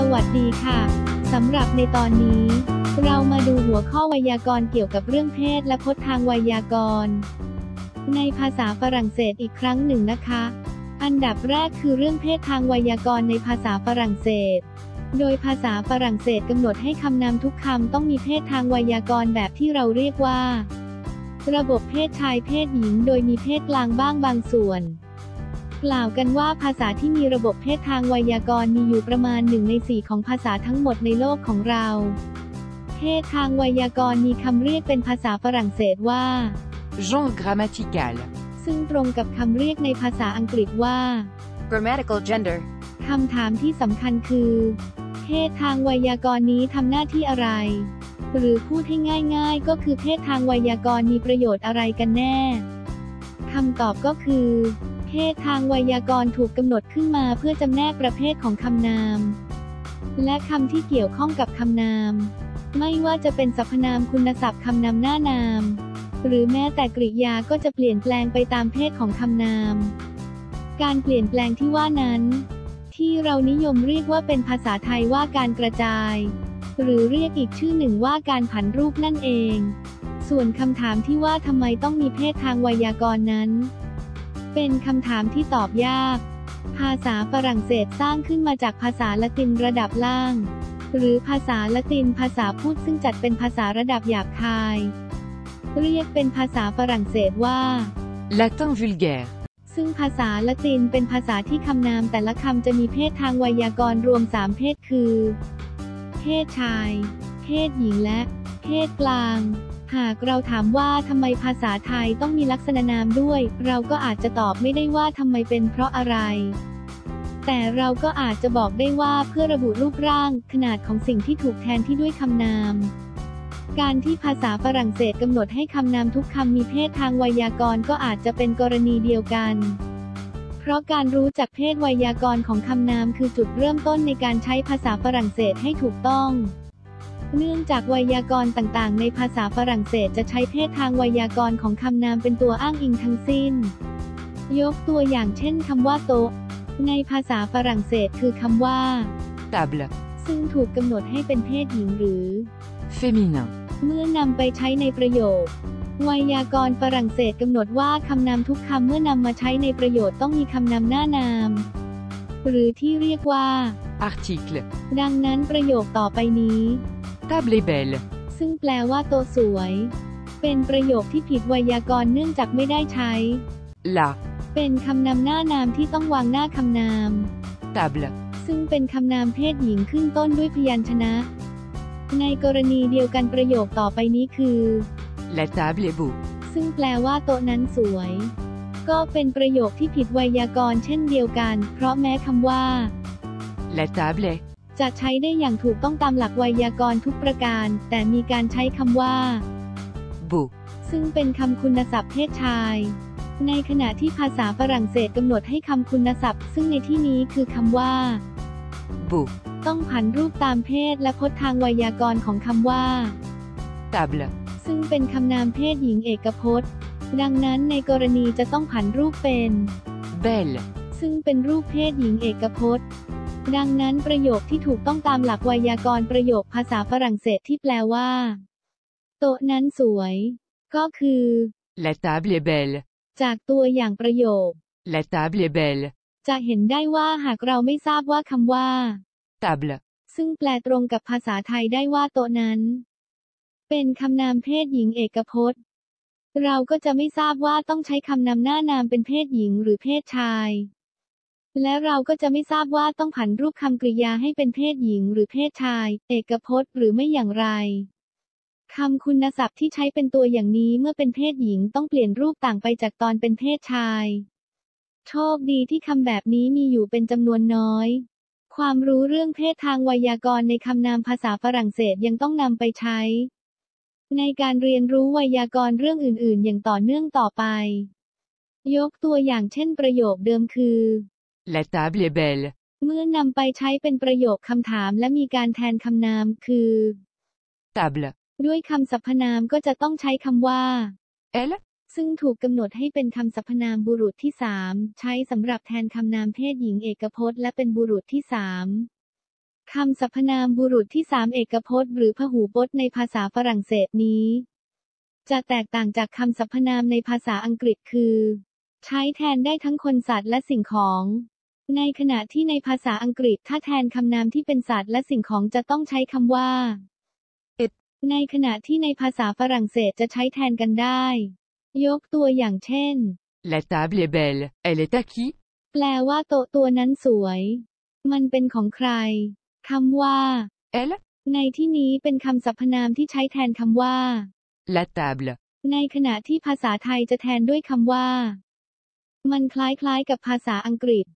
สวัสดีค่ะ สำหรับในตอนนี้ เรามาดูหัวข้อไวยากรณ์เกี่ยวกับเรื่องเพศและพจน์ทางไวยากรณ์ ในภาษาฝรั่งเศสอีกครั้งหนึ่งนะคะ อันดับแรกคือเรื่องเพศทางไวยากรณ์ในภาษาฝรั่งเศส โดยภาษาฝรั่งเศสกำหนดให้คำนามทุกคำต้องมีเพศทางไวยากรณ์แบบที่เราเรียกว่า ระบบเพศชายเพศหญิง โดยมีเพศกลางบ้างบางส่วน กล่าวกันว่าภาษาที่มีระบบเพศทางไวยากรณ์มีอยู่ประมาณหนึ่งในสี่ของภาษาทั้งหมดในโลกของเรา เพศทางไวยากรณ์มีคำเรียกเป็นภาษาฝรั่งเศสว่า Genre grammatical. ซึ่งตรงกับคำเรียกในภาษาอังกฤษว่า Grammatical gender. คำถามที่สำคัญคือ เพศทางไวยากรณ์นี้ทำหน้าที่อะไร หรือพูดให้ง่ายๆ ก็คือเพศทางไวยากรณ์มีประโยชน์อะไรกันแน่คำตอบก็คือ เพศทางไวยากรณ์ถูกกำหนดขึ้นมาเพื่อจำแนกประเภทของคำนาม และคำที่เกี่ยวข้องกับคำนาม ไม่ว่าจะเป็นสรรพนามคุณศัพท์คำนำหน้านาม หรือแม้แต่กริยาก็จะเปลี่ยนแปลงไปตามเพศของคำนาม การเปลี่ยนแปลงที่ว่านั้น ที่เรานิยมเรียกว่าเป็นภาษาไทยว่าการกระจาย หรือเรียกอีกชื่อหนึ่งว่าการผันรูปนั่นเอง ส่วนคำถามที่ว่าทำไมต้องมีเพศทางไวยากรณ์นั้น เป็นคำถามที่ตอบยาก ภาษาฝรั่งเศสสร้างขึ้นมาจากภาษาละตินระดับล่าง หรือภาษาละตินภาษาพูดซึ่งจัดเป็นภาษาระดับหยาบคาย เรียกเป็นภาษาฝรั่งเศสว่า Latin vulgaire. ซึ่งภาษาละตินเป็นภาษาที่คำนามแต่ละคำจะมีเพศทางไวยากรณ์รวม 3 เพศคือ เพศชาย เพศหญิงและ เพศกลาง หากเราถามว่าทำไมภาษาไทยต้องมีลักษณะนามด้วย เราก็อาจจะตอบไม่ได้ว่าทำไมเป็นเพราะอะไร แต่เราก็อาจจะบอกได้ว่าเพื่อระบุรูปร่าง ขนาดของสิ่งที่ถูกแทนที่ด้วยคำนาม การที่ภาษาฝรั่งเศสกำหนดให้คำนามทุกคำมีเพศทางไวยากรณ์ก็อาจจะเป็นกรณีเดียวกันเพราะการรู้จักเพศไวยากรณ์ของคำนามคือจุดเริ่มต้นในการใช้ภาษาฝรั่งเศสให้ถูกต้อง เนื่องจากไวยากรณ์ต่างๆ ในภาษาฝรั่งเศสจะใช้เพศทางไวยากรณ์ของคำนามเป็นตัวอ้างอิงทั้งสิ้น ยกตัวอย่างเช่นคำว่าโต๊ะ ในภาษาฝรั่งเศสคือคำว่า Table. ซึ่งถูกกำหนดให้เป็นเพศหญิงหรือ Féminin. เมื่อนำไปใช้ในประโยค ไวยากรณ์ฝรั่งเศสกำหนดว่าคำนามทุกคำเมื่อนำมาใช้ในประโยชน์ต้องมีคำนำหน้านาม หรือที่เรียกว่า Article. ดังนั้นประโยคต่อไปนี้ Table est belle. ซึ่งแปลว่าโตะสวย เป็นประโยคที่ผิดไวยากรณ์เนื่องจากไม่ได้ใช้ La. เป็นคำนำหน้านามที่ต้องวางหน้าคำนาม Table. ซึ่งเป็นคำนามเพศหญิงขึ้นต้นด้วยพยัญชนะ ในกรณีเดียวกันประโยคต่อไปนี้คือ La table est beau. ซึ่งแปลว่าโต๊ะนั้นสวย ก็เป็นประโยคที่ผิดไวยากรณ์เช่นเดียวกัน เพราะแม้คำว่า La table est. จะใช้ได้อย่างถูกต้องตามหลักไวยากรณ์ทุกประการ แต่มีการใช้คำว่า Beau. ซึ่งเป็นคำคุณศัพท์เพศชาย ในขณะที่ภาษาฝรั่งเศสกำหนดให้คำคุณศัพท์ ซึ่งในที่นี้คือคำว่า Beau. ต้องผันรูปตามเพศและพจน์ทางไวยากรณ์ของคำว่า Table. ซึ่งเป็นคำนามเพศหญิงเอกพจน์ ดังนั้นในกรณีจะต้องผันรูปเป็น Belle. ซึ่งเป็นรูปเพศหญิงเอกพจน์ ดังนั้นประโยคที่ถูกต้องตามหลักไวยากรณ์ประโยคภาษาฝรั่งเศสที่แปลว่า โต๊ะนั้นสวย ก็คือ La table est belle. จากตัวอย่างประโยค La table est belle. จะเห็นได้ว่าหากเราไม่ทราบว่าคำว่า Table. ซึ่งแปลตรงกับภาษาไทยได้ว่าโต๊ะนั้น เป็นคำนามเพศหญิงเอกพจน์ เราก็จะไม่ทราบว่าต้องใช้คำนำหน้านามเป็นเพศหญิงหรือเพศชาย และเราก็จะไม่ทราบว่าต้องผันรูปคำกริยาให้เป็นเพศหญิงหรือเพศชาย เอกพจน์หรือไม่อย่างไรคำคุณศัพท์ที่ใช้เป็นตัวอย่างนี้เมื่อเป็นเพศหญิงต้องเปลี่ยนรูปต่างไปจากตอนเป็นเพศชาย โชคดีที่คำแบบนี้มีอยู่เป็นจำนวนน้อย ความรู้เรื่องเพศทางไวยากรณ์ในคำนามภาษาฝรั่งเศสยังต้องนำไปใช้ ในการเรียนรู้ไวยากรณ์เรื่องอื่น ๆ อย่างต่อเนื่องต่อไป ยกตัวอย่างเช่นประโยคเดิมคือ La table est belle. เมื่อนำไปใช้เป็นประโยคคำถามและมีการแทนคำนามคือ Table. ด้วยคำสรรพนามก็จะต้องใช้คำว่า Elle. ซึ่งถูกกำหนดให้เป็นคำสรรพนามบุรุษที่สามใช้สำหรับแทนคำนามเพศหญิงเอกพจน์และเป็นบุรุษที่สามคำสรรพนามบุรุษที่สามเอกพจน์ หรือพหูพจน์ในภาษาฝรั่งเศสนี้ จะแตกต่างจากคำสรรพนามในภาษาอังกฤษคือ ใช้แทนได้ทั้งคนสัตว์และสิ่งของ ในขณะที่ในภาษาอังกฤษถ้าแทนคำนามที่เป็นสัตว์และสิ่งของจะต้องใช้คำว่า it ในขณะที่ในภาษาฝรั่งเศสจะใช้แทนกันได้ ยกตัวอย่างเช่น La table est belle. Elle est à qui แปลว่าโต๊ะตัวนั้นสวย มันเป็นของใครคำว่า Elle ในที่นี้เป็นคำสรรพนามที่ใช้แทนคำว่า La table. ในขณะที่ภาษาไทยจะแทนด้วยคำว่า มันคล้ายๆกับภาษาอังกฤษ